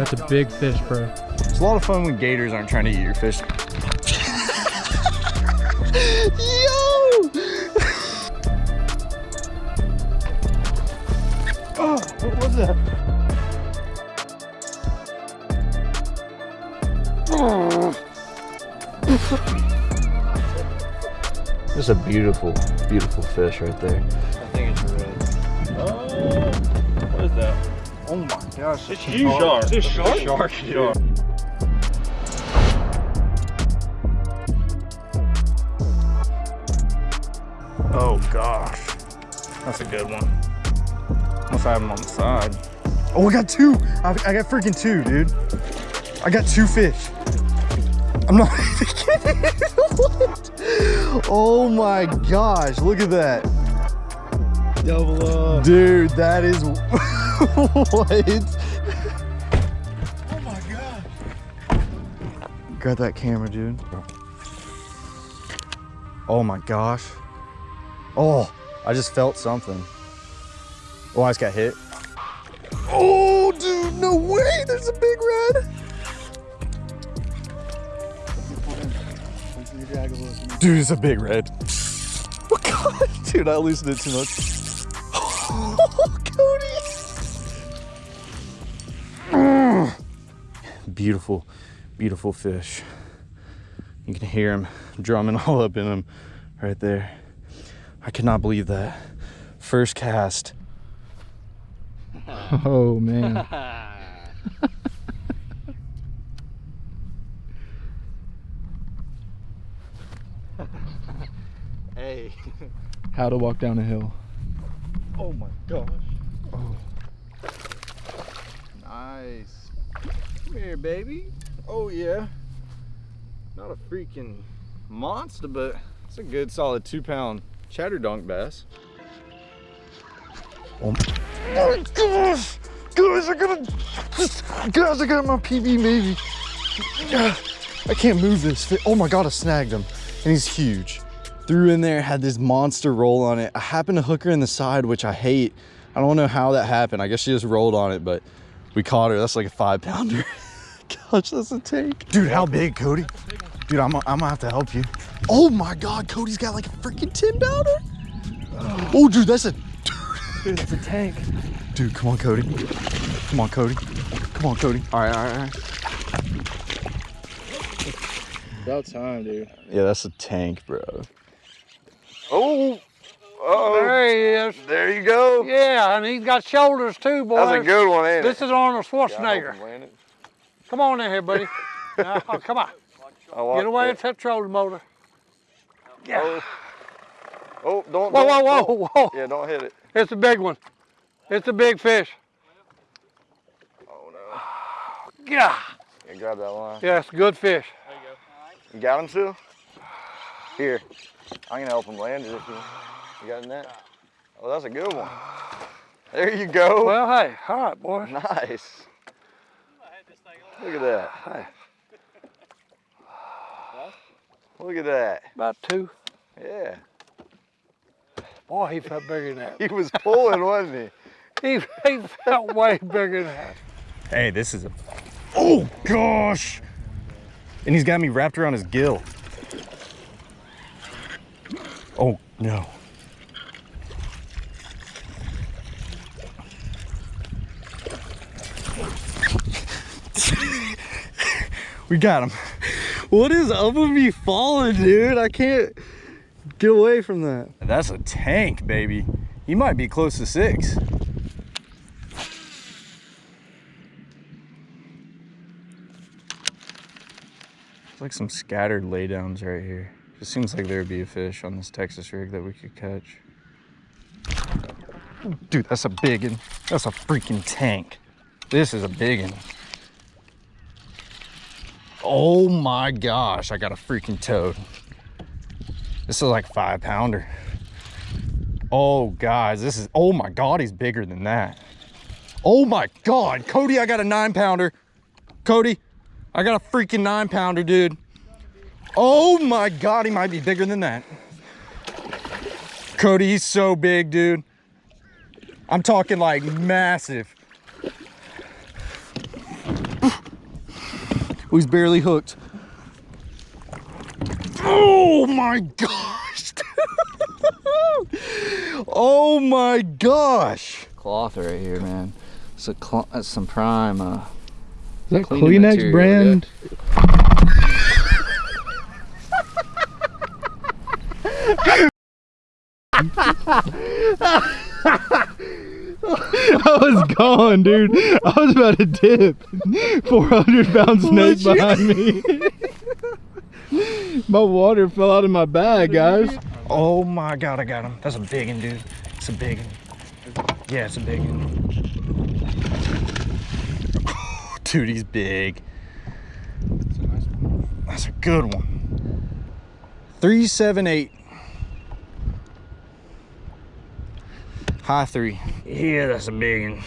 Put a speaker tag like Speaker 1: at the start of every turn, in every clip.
Speaker 1: that's a big fish, bro.
Speaker 2: It's a lot of fun when gators aren't trying to eat your fish. Yo! oh, what was that? That's a beautiful, beautiful fish right there.
Speaker 3: I think it's red.
Speaker 2: Oh, what is that? Oh my gosh.
Speaker 3: It's huge shark.
Speaker 2: It's a shark?
Speaker 3: Shark.
Speaker 2: Shark. Oh gosh. That's a good one. Must have them on the side. Oh, I got two. I, I got freaking two, dude. I got two fish. I'm not even kidding. what? Oh my gosh, look at that.
Speaker 1: Double up.
Speaker 2: Dude, that is what? Got that camera, dude. Oh my gosh. Oh, I just felt something. Oh, I just got hit. Oh, dude, no way. There's a big red. Dude, it's a big red. Oh, God. Dude, I loosened it too much. Oh, Cody. Beautiful, beautiful fish. You can hear him drumming all up in him right there. I cannot believe that. First cast.
Speaker 1: Oh man.
Speaker 2: Hey.
Speaker 1: How to walk down a hill.
Speaker 2: Oh my gosh.
Speaker 1: Oh.
Speaker 2: Nice. Come here, baby. Oh yeah. Not a freaking monster, but it's a good solid two pound chatter dunk bass. Oh my gosh! Guys, I gotta, guys, I got my PB maybe. I can't move this. Oh my God, I snagged him and he's huge. Threw in there, had this monster roll on it. I happened to hook her in the side, which I hate. I don't know how that happened. I guess she just rolled on it, but we caught her. That's like a five pounder. Gosh, that's a tank. Dude, how big, Cody? Dude, I'm, I'm gonna have to help you. Oh my God, Cody's got like a freaking 10 pounder. Oh, dude, that's a,
Speaker 1: Dude, that's a tank.
Speaker 2: dude, come on, Cody. Come on, Cody. Come on, Cody. All right, all right, all right.
Speaker 1: About time, dude.
Speaker 2: Yeah, that's a tank, bro. Oh, oh,
Speaker 4: There he is.
Speaker 2: there you go.
Speaker 4: Yeah, and he's got shoulders too, boy.
Speaker 2: That's a good one, ain't
Speaker 4: This
Speaker 2: it?
Speaker 4: is Arnold
Speaker 2: Yeah, I hope
Speaker 4: Schwarzenegger.
Speaker 2: I'm landing.
Speaker 4: Come on in here, buddy. Now, oh, come on. Get away
Speaker 2: it.
Speaker 4: and touch trolling motor. Yeah.
Speaker 2: Oh, oh don't,
Speaker 4: Whoa,
Speaker 2: don't-
Speaker 4: whoa, whoa, whoa.
Speaker 2: Yeah, don't hit it.
Speaker 4: It's a big one. It's a big fish.
Speaker 2: Oh no.
Speaker 4: Yeah.
Speaker 2: Yeah, grab that line.
Speaker 4: Yeah, it's a good fish.
Speaker 2: There you go. You got him still? Here. I'm gonna help him land it if you, you got a net. Oh, that's a good one. There you go.
Speaker 4: Well, hey, all right, boy.
Speaker 2: nice. Look at that.
Speaker 4: Hey,
Speaker 2: Look at that.
Speaker 4: about two.
Speaker 2: Yeah.
Speaker 4: Boy, he felt bigger than that.
Speaker 2: He was pulling, wasn't he?
Speaker 4: He, he felt way bigger than that.
Speaker 2: Hey, this is a. Oh gosh! And he's got me wrapped around his gill. Oh no. We got him. What is up with me falling, dude? I can't get away from that. That's a tank, baby. He might be close to six. It's like some scattered laydowns right here. Just seems like there'd be a fish on this Texas rig that we could catch. Dude, that's a big one. That's a freaking tank. This is a big one. Oh my gosh, I got a freaking toad. This is like five pounder. Oh guys, this is, oh my God, he's bigger than that. Oh my God, Cody, I got a nine pounder. Cody, I got a freaking nine pounder, dude. Oh my God, he might be bigger than that. Cody, he's so big, dude. I'm talking like massive. Oh, he's barely hooked. Oh my gosh. oh my gosh.
Speaker 3: Cloth right here, man. It's a cl- that's some prime. Uh,
Speaker 1: Is that Kleenex
Speaker 3: material,
Speaker 1: brand? I was gone, dude. I was about to dip. 400 pound snake behind me. my water fell out of my bag, guys.
Speaker 2: Oh my god, I got him. That's a big one, dude. It's a big one. Yeah, it's a big one. Dude, he's big. That's a good one. 378. High three. Yeah, that's a big one.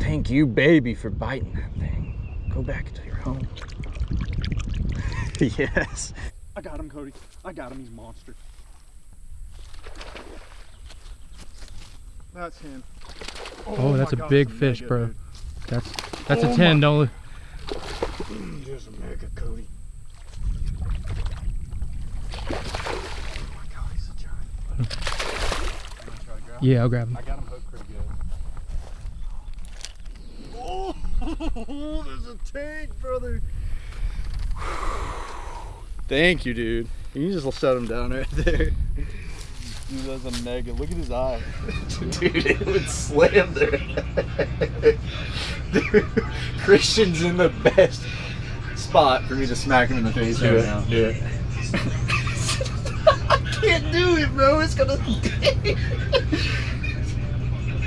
Speaker 2: Thank you, baby, for biting that thing. Go back to your home. yes.
Speaker 5: I got him, Cody. I got him. He's a monster. That's him.
Speaker 1: Oh, that's a
Speaker 5: God,
Speaker 1: big
Speaker 5: it's
Speaker 1: fish,
Speaker 5: mega,
Speaker 1: bro.
Speaker 5: dude.
Speaker 1: That's that's
Speaker 5: Oh
Speaker 1: a 10, don't
Speaker 5: Mm, There's a mega, Cody. Oh my God, he's a giant. You wanna try to grab him?
Speaker 1: Yeah, I'll grab him.
Speaker 5: I got him hooked pretty good. Oh, there's a tank, brother.
Speaker 2: Thank you, dude. You can just set him down right there.
Speaker 5: Dude, that's a mega. Look at his eye.
Speaker 2: Dude, it would slam there. Dude, Christian's in the best spot for me to smack him in the face right now.
Speaker 1: Do it.
Speaker 2: I can't do it, bro. It's gonna.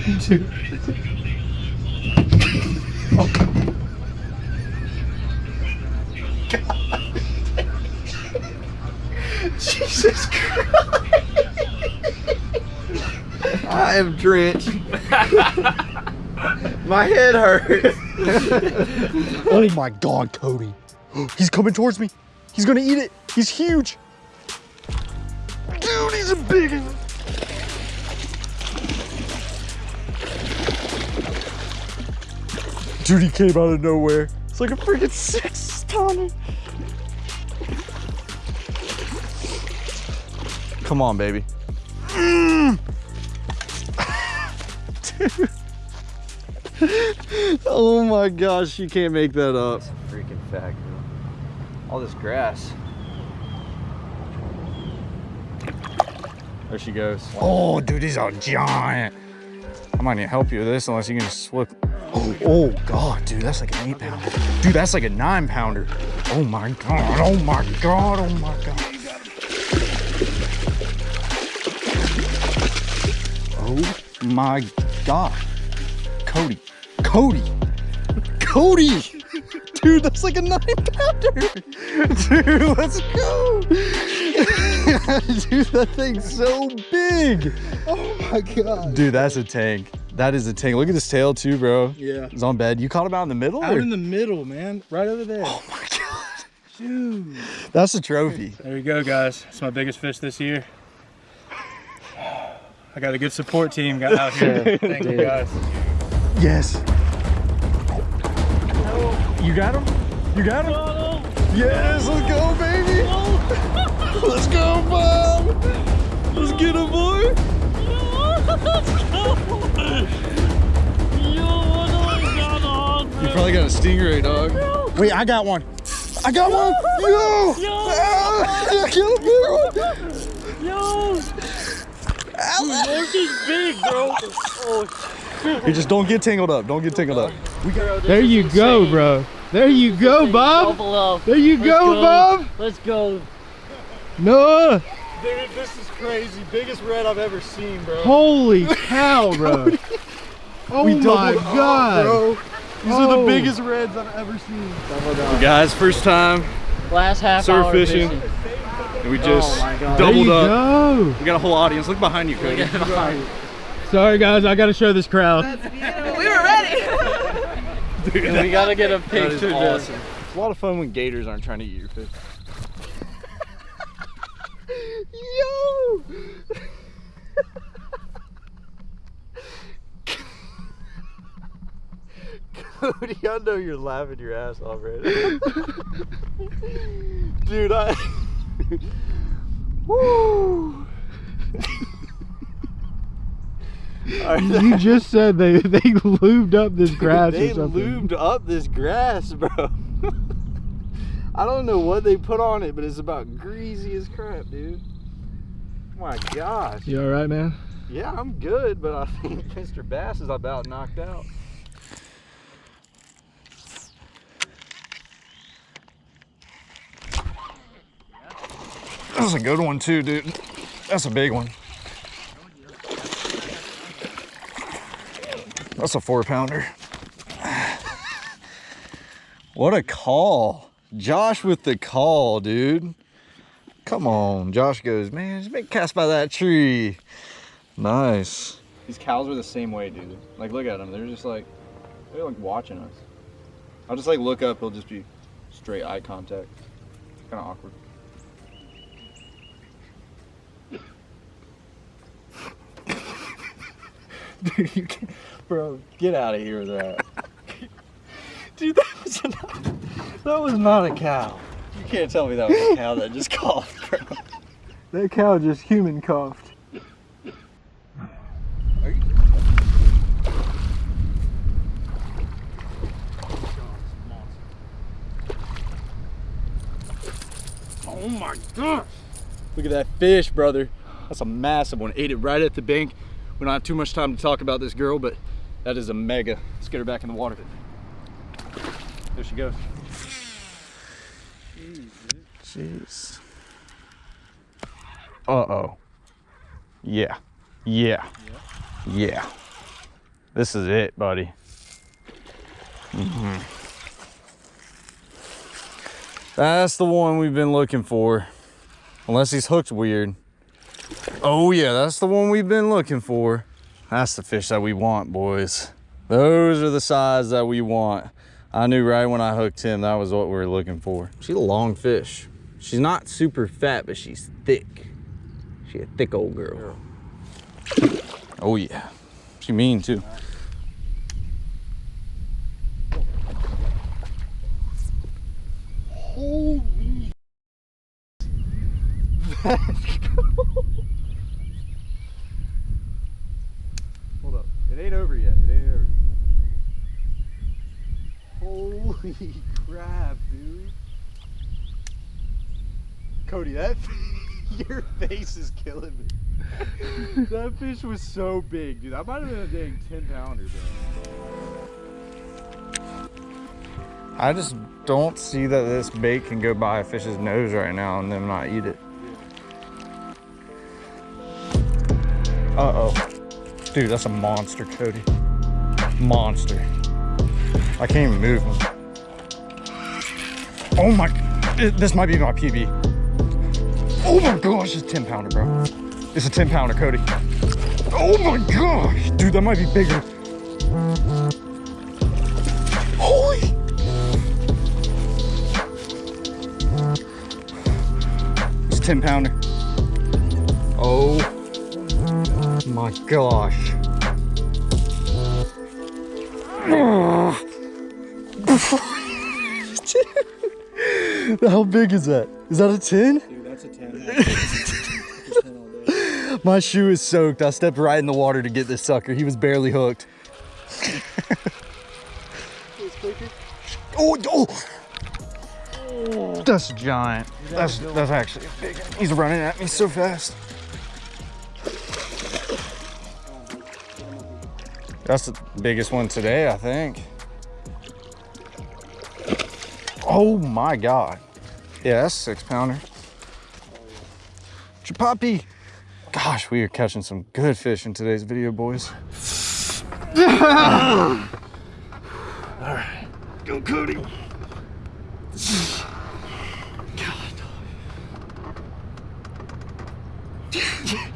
Speaker 2: Dude. Jesus Christ. I am drenched. My head hurts. oh my god, Cody. He's coming towards me. He's gonna eat it. He's huge. Dude, he's a big Dude, he came out of nowhere. It's like a freaking six tonner. Come on, baby. Mm. Dude. oh my gosh, you can't make that up.
Speaker 3: That's a freaking fact, bro. All this grass.
Speaker 2: There she goes. Oh, dude, he's a giant. I might need to help you with this unless you can just slip. Oh, oh God, dude, that's like an eight pounder. Dude, that's like a nine pounder. Oh my God, oh my God, oh my God. Oh my God. Cody, Cody, Cody. Dude, that's like a nine pounder. Dude, let's go. Dude, that thing's so big.
Speaker 1: Oh my god.
Speaker 2: Dude, that's a tank. That is a tank. Look at his tail too, bro.
Speaker 1: Yeah.
Speaker 2: He's on bed. You caught him out in the middle?
Speaker 1: Out
Speaker 2: or-
Speaker 1: in the middle, man. Right over there.
Speaker 2: oh my god.
Speaker 1: Dude.
Speaker 2: That's a trophy.
Speaker 5: There you go, guys. It's my biggest fish this year. I got a good support team got out here. Thank you, guys.
Speaker 2: Yes. You got him? You got him? Yes, let's go, baby. let's go, Bob. Let's get him, boy. You probably got a stingray, dog. Wait, I got one. I got one. Yo! Yo! Ah, I killed a big one. You just don't get tangled up. Don't get tangled up.
Speaker 1: There you go, bro. There you go, Bob. There you
Speaker 6: Let's
Speaker 1: go, Bob.
Speaker 6: Let's go.
Speaker 1: Noah.
Speaker 5: Dude, this is crazy. Biggest red I've ever seen, bro.
Speaker 1: Holy cow, bro. Oh my god.
Speaker 5: These
Speaker 1: Oh.
Speaker 5: are the biggest reds I've ever seen.
Speaker 2: Guys, first time
Speaker 6: Last half
Speaker 2: Surf
Speaker 6: hour
Speaker 2: fishing.
Speaker 6: fishing.
Speaker 2: and we just
Speaker 6: Oh my
Speaker 1: There
Speaker 2: doubled
Speaker 1: you
Speaker 2: up.
Speaker 1: go.
Speaker 2: We got a whole audience. Look behind you, Cody.
Speaker 1: Sorry, guys. I got to show this crowd.
Speaker 6: we were ready. Dude, we gotta get a picture. done.
Speaker 2: It's a lot of fun when gators aren't trying to eat your fish. Yo! Cody, I know you're laughing your ass off right now. Dude, I. Woo!
Speaker 1: You just said they they lubed up this grass
Speaker 2: they
Speaker 1: or something.
Speaker 2: lubed up this grass, bro. I don't know what they put on it, but it's about greasy as crap, dude. My gosh.
Speaker 1: You all right, man?
Speaker 2: Yeah, I'm good, but I think Mr. Bass is about knocked out. That's a good one too, dude. That's a big one. That's a four pounder. What a call. Josh with the call, dude. Come on. Josh goes, man, just make a cast by that tree. Nice.
Speaker 5: These cows are the same way, dude. Like, look at them. They're just like, they're like watching us. I'll just like look up. It'll just be straight eye contact. Kind of awkward.
Speaker 2: Dude, you can bro, get out of here with that. Dude, that was not, that was not a cow. You can't tell me that was a cow that just coughed, bro.
Speaker 1: That cow just human coughed.
Speaker 2: Oh my gosh. Look at that fish, brother. That's a massive one. Ate it right at the bank. We don't have too much time to talk about this girl, but that is a mega. Let's get her back in the water. There she goes. Jeez. Uh-oh. Yeah. Yeah. Yeah. This is it, buddy. Mhm. That's the one we've been looking for. Unless he's hooked weird. Oh yeah, that's the one we've been looking for. That's the fish that we want, boys. Those are the size that we want. I knew right when I hooked him, that was what we were looking for. She's a long fish. She's not super fat, but she's thick. She a thick old girl. Oh yeah. She mean too. Holy. Hold up. It ain't over yet. It ain't over. Holy crap, dude. Cody, that your face is killing me. that fish was so big, dude. That might have been a dang 10 pounder, bro. I just don't see that this bait can go by a fish's nose right now and then not eat it. Uh-oh. Dude, that's a monster, Cody. Monster. I can't even move. Oh my, this might be my PB. Oh my gosh, it's 10 pounder, bro. It's a 10 pounder, Cody. Oh my gosh, dude, that might be bigger. Holy. It's a 10 pounder. Oh my gosh. How big is that? Is that a 10?
Speaker 5: Dude, that's a 10.
Speaker 2: My shoe is soaked. I stepped right in the water to get this sucker. He was barely hooked. oh, oh. That's giant. That's that's actually big. He's running at me so fast. That's the biggest one today, I think. Oh my God. Yeah, that's six pounder. Chapapi. Gosh, we are catching some good fish in today's video, boys. All right, go Cody.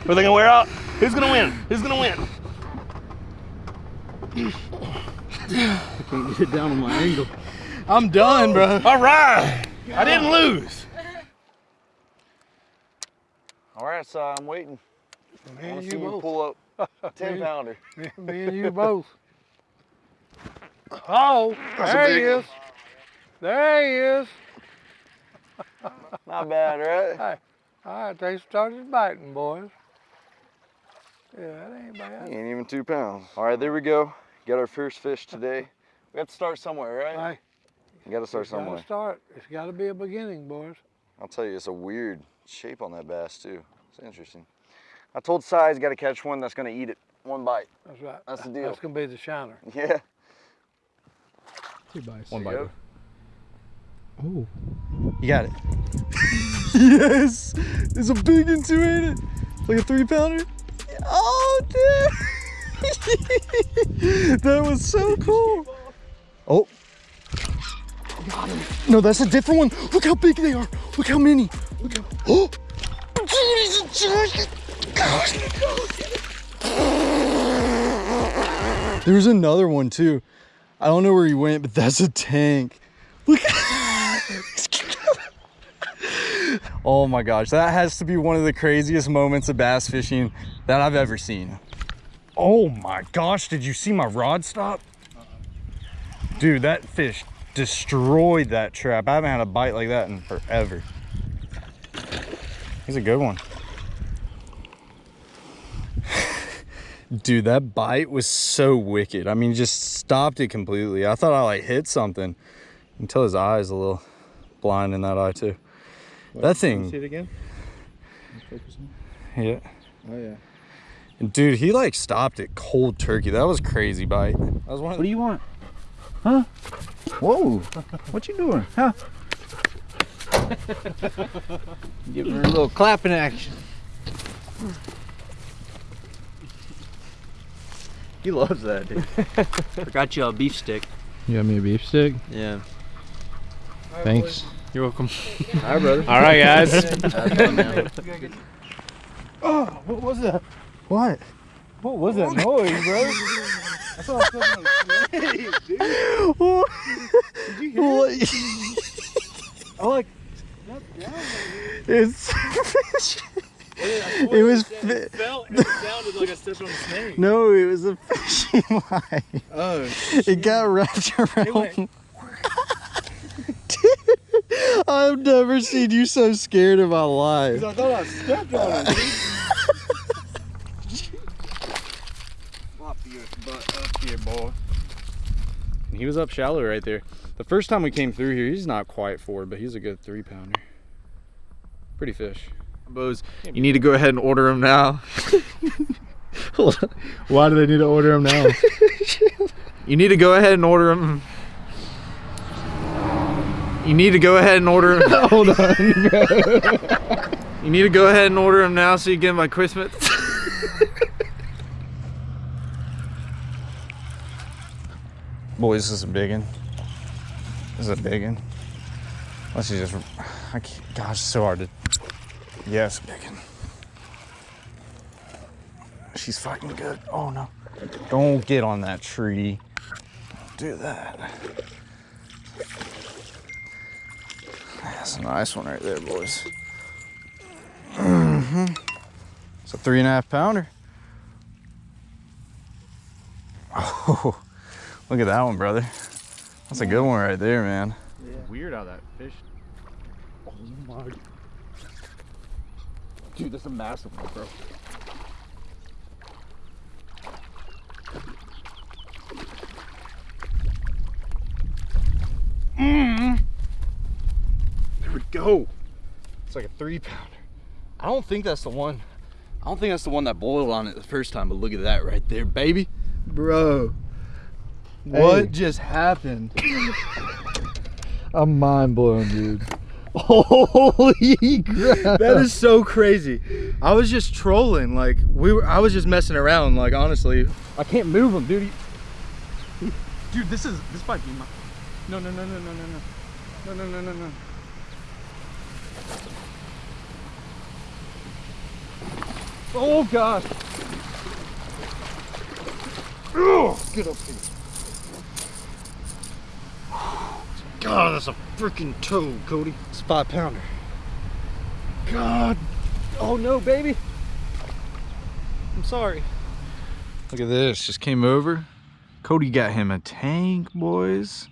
Speaker 7: Are they gonna wear out? Who's gonna win? Who's gonna win?
Speaker 1: I can't get it down on my angle. I'm done, bro.
Speaker 7: All right. I didn't lose.
Speaker 2: All right, so I'm waiting.
Speaker 4: Me
Speaker 2: I
Speaker 4: and
Speaker 2: want to
Speaker 4: you
Speaker 2: see you
Speaker 4: both.
Speaker 2: pull up 10 pounder.
Speaker 4: Me and you both. Oh,
Speaker 2: That's
Speaker 4: there he
Speaker 2: big
Speaker 4: is. There he is.
Speaker 2: Not bad, right?
Speaker 4: All right, they started biting, boys. Yeah, that ain't
Speaker 2: He
Speaker 4: bad.
Speaker 2: ain't even two pounds. All right, there we go. Got our first fish today. We have to start somewhere, right?
Speaker 4: Hey,
Speaker 2: You got to start
Speaker 4: it's gotta start. It's got to be a beginning, boys.
Speaker 2: I'll tell you, it's a weird shape on that bass too. It's interesting. I told Si he's got to catch one that's gonna eat it one bite.
Speaker 4: That's right.
Speaker 2: That's the deal.
Speaker 4: That's gonna be the shiner.
Speaker 2: Yeah.
Speaker 1: Two bites.
Speaker 5: One
Speaker 2: There you
Speaker 5: bite.
Speaker 1: Oh.
Speaker 2: You got it. yes! It's a big one too, ain't it? Like a three pounder? Oh, dude! that was so cool. Oh. No, that's a different one. Look how big they are. Look how many. Look how. Oh! A. There's another one too. I don't know where he went, but that's a tank. Look. oh my gosh, that has to be one of the craziest moments of bass fishing that I've ever seen. Oh my gosh, did you see my rod stop? Dude, that fish destroyed that trap. I haven't had a bite like that in forever. He's a good one. Dude, that bite was so wicked. I mean, just stopped it completely. I thought I like hit something until his eyes a little blind in that eye too. that thing, See
Speaker 5: it again?
Speaker 2: yeah.
Speaker 5: Oh yeah.
Speaker 2: And dude, he like stopped it cold turkey. That was crazy bite. That was one
Speaker 3: What do you want? Huh? Whoa. What you doing? Huh? Give her a little clapping action. He loves that, dude. Forgot you a beef stick.
Speaker 1: You got me a beef stick?
Speaker 3: Yeah.
Speaker 1: Thanks.
Speaker 6: You're welcome.
Speaker 3: Hi, brother.
Speaker 6: All right, guys.
Speaker 1: Oh, what was that?
Speaker 2: What?
Speaker 1: What was that noise, bro? I thought I was like snake, dude.
Speaker 2: What?
Speaker 1: Did you hear it? I like.
Speaker 2: It's it was fi-
Speaker 1: felt it sounded like I stepped on a snake.
Speaker 2: no, it was a fishing line.
Speaker 1: Oh,
Speaker 2: It got wrapped around. Dude, I've never seen you so scared in my life.
Speaker 1: I thought I stepped on it.
Speaker 5: Flop your butt up here, boy. He was up shallow right there. The first time we came through here, he's not quite four, but he's a good three pounder. Pretty fish.
Speaker 3: Bose, you need to go ahead and order them now.
Speaker 1: Why do they need to order them now?
Speaker 3: You need to go ahead and order them. You need to go ahead and order them.
Speaker 1: Hold on.
Speaker 3: You need to go ahead and order them now so you get them by Christmas.
Speaker 2: Boys, this is a big one. This is a big one. Unless you just, I can't, gosh, it's so hard to, it's big one. She's fighting good. Oh no. Don't get on that tree. Don't do that. That's a nice one right there, boys. hmm It's a three and a half pounder. Oh, look at that one, brother. That's a good one right there, man.
Speaker 5: Weird how that fish. Oh my. Dude, that's a massive one, bro. Mm. There we go.
Speaker 2: It's like a three pounder. I don't think that's the one. I don't think that's the one that boiled on it the first time, but look at that right there, baby.
Speaker 1: Bro, what
Speaker 2: hey.
Speaker 1: just happened? I'm mind blown, dude.
Speaker 2: Holy crap.
Speaker 1: That is so crazy. I was just trolling. Like, we were, I was just messing around, like, honestly. I can't move him, dude. dude, this is, this might be my. No, no, no, no, no, no, no. No, no, no, no, no. Oh, gosh. Ugh, get up here. God, that's a freaking toad, Cody. It's a five pounder. God. Oh no, baby. I'm sorry.
Speaker 2: Look at this, just came over.
Speaker 5: Cody got him a tank, boys.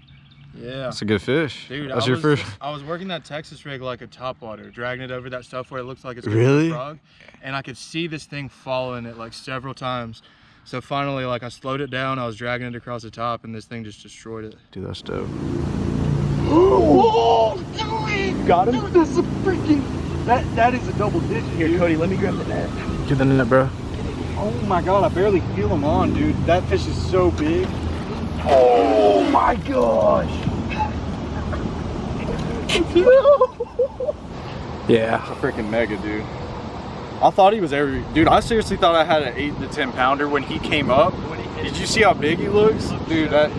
Speaker 1: Yeah.
Speaker 5: That's a good fish.
Speaker 1: Dude,
Speaker 5: That's
Speaker 1: I
Speaker 5: your
Speaker 1: was,
Speaker 5: first.
Speaker 1: I was working that Texas rig like a top water, dragging it over that stuff where it looks like it's
Speaker 5: Really?
Speaker 1: a frog, and I could see this thing following it like several times. So finally, like I slowed it down, I was dragging it across the top, and this thing just destroyed it.
Speaker 5: Dude, that's dope.
Speaker 2: Oh, dude! Got him? Dude, that's a freaking. That, that is a double digit. Here, Cody, let me grab the net.
Speaker 5: Get the net, bro.
Speaker 2: Oh my god, I barely feel him on, dude. That fish is so big. Oh my gosh.
Speaker 5: Yeah. A freaking mega, dude. I thought he was every. Dude, I seriously thought I had an 8 to 10 pounder when he came up. Did you see how big he looks? Dude, that.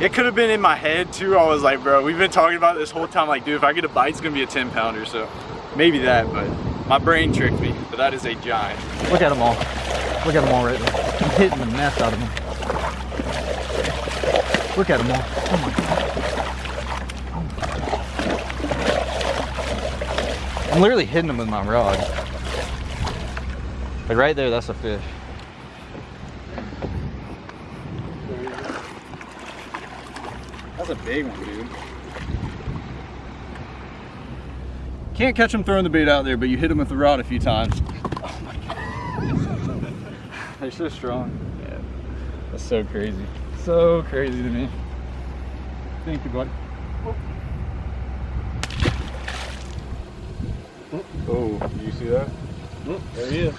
Speaker 5: It could have been in my head too. I was like, bro, we've been talking about this whole time. Like, dude, if I get a bite, it's gonna be a 10 pounder. So maybe that, but my brain tricked me. But that is a giant.
Speaker 3: Look at them all. Look at them all right there. I'm hitting the mess out of them. Look at them all. Oh my god. I'm literally hitting them with my rod. Like right there, that's a fish.
Speaker 5: That's a big one, dude. Can't catch him throwing the bait out there, but you hit him with the rod a few times. Oh my god. They're so strong. Yeah. That's so crazy. So crazy to me. Thank you, bud. Oh, oh you see that?
Speaker 2: Oh, there he is.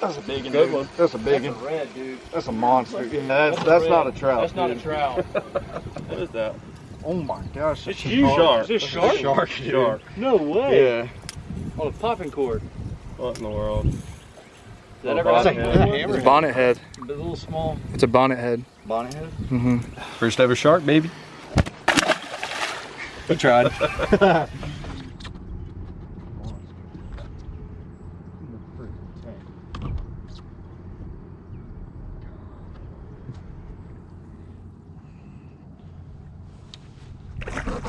Speaker 2: That's a big one.
Speaker 7: Good
Speaker 2: dude.
Speaker 7: one.
Speaker 2: That's a big
Speaker 7: That's a
Speaker 2: one.
Speaker 7: red, dude.
Speaker 2: That's a monster. Yeah, that's
Speaker 7: That's
Speaker 2: that's not a trout.
Speaker 7: That's not a trout. what is that?
Speaker 2: Oh my gosh.
Speaker 7: It's
Speaker 2: that's a
Speaker 7: huge shark.
Speaker 2: shark.
Speaker 7: It's a shark?
Speaker 2: Shark. dude.
Speaker 7: Shark. No way.
Speaker 2: Yeah.
Speaker 7: On a popping cork. What in the world? Is
Speaker 6: that
Speaker 7: Oh,
Speaker 6: ever
Speaker 7: bonnet
Speaker 6: happened
Speaker 7: head.
Speaker 1: It's a bonnet head.
Speaker 6: A little small.
Speaker 1: It's a bonnet head.
Speaker 5: Bonnet head?
Speaker 1: Mm-hmm.
Speaker 5: First ever shark, baby. We tried.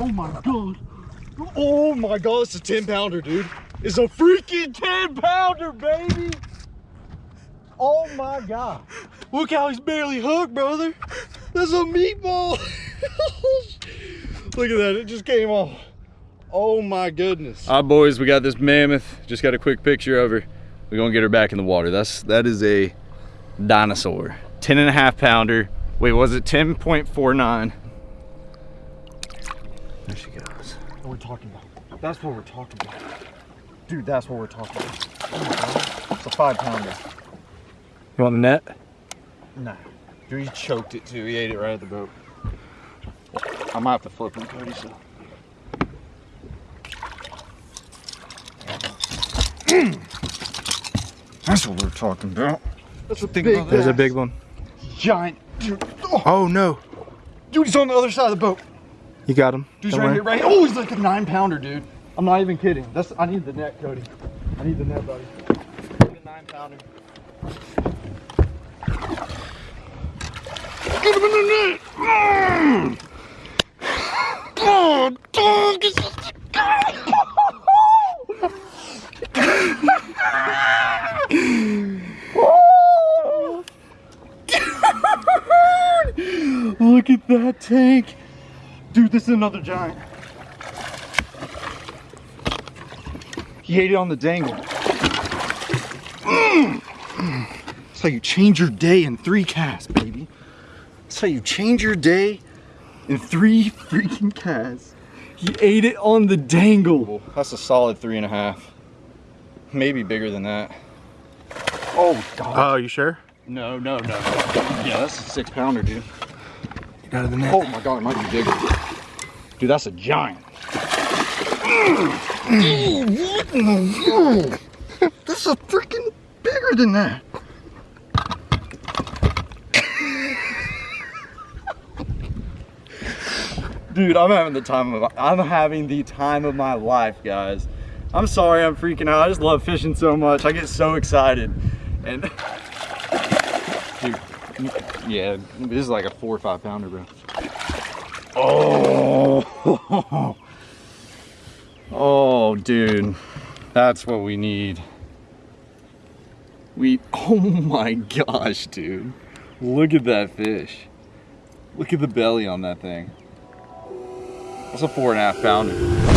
Speaker 2: Oh my god. Oh my god, it's a 10 pounder, dude. It's a freaking 10 pounder, baby. Oh my god. Look how he's barely hooked, brother. That's a meatball. Look at that, it just came off. Oh my goodness.
Speaker 5: All right, boys, we got this mammoth. Just got a quick picture of her. We're gonna get her back in the water. That's that is a dinosaur. 10 and a half pounder. Wait, was it 10.49? There she goes.
Speaker 2: What we're talking about. That's what we're talking about. Dude, that's what we're talking about. Oh. It's a five pounder.
Speaker 5: You want the net?
Speaker 2: Nah. Dude, he choked it too. He ate it right at the boat. I might have to flip him, Cody, so. That's what we're talking about. That's a big,
Speaker 1: There's a big one.
Speaker 2: giant. Dude, oh,
Speaker 1: Oh no.
Speaker 2: dude, he's on the other side of the boat.
Speaker 1: You got him.
Speaker 2: Dude's right here, right here. Oh, he's like a nine pounder, dude. I'm not even kidding. That's I need the net, Cody. I need the net, buddy. nine pounder. Get him in the net! Mm. Oh, dog! Oh. Look at that tank. Dude, this is another giant. He ate it on the dangle. Mm. That's how you change your day in three casts, baby. That's how you change your day in three freaking casts. He ate it on the dangle.
Speaker 5: That's a solid three and a half. Maybe bigger than that.
Speaker 2: Oh, God.
Speaker 1: Oh, you sure?
Speaker 2: no, no, no.
Speaker 5: Yeah, that's a six pounder, dude.
Speaker 1: Out of the net.
Speaker 2: Oh, my God, it might be bigger. Dude, that's a giant. what in the world? This is freaking bigger than that.
Speaker 5: Dude, I'm having the time of I'm having the time of my life, guys. I'm sorry I'm freaking out. I just love fishing so much. I get so excited. And dude, yeah, this is like a four or five pounder, bro. Oh, oh, dude, that's what we need. We, oh my gosh, dude, look at that fish.
Speaker 2: Look at the belly on that thing. That's a four and a half pounder.